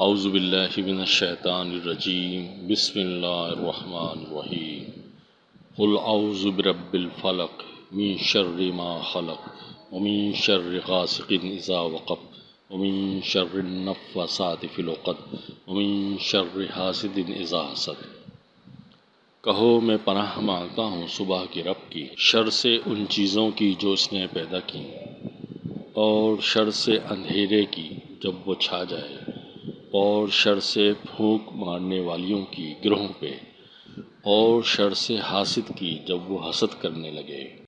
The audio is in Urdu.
اعوذ باللہ من الشیطان الرجیم، بسم اللہ الرحمن الرحیم۔ قل اعوذ برب الفلق من شر ما خلق ومن شر غاسق اذا وقب ومن شر النفسات في العقد ومن شر حاسد اذا حسد۔ کہو، میں پناہ مانگتا ہوں صبح کی رب کی، شر سے ان چیزوں کی جو اس نے پیدا کی اور شر سے اندھیرے کی جب وہ چھا جائے۔ اور شر سے پھونک مارنے والیوں کی گروہوں پہ اور شر سے حاسد کی جب وہ حسد کرنے لگے۔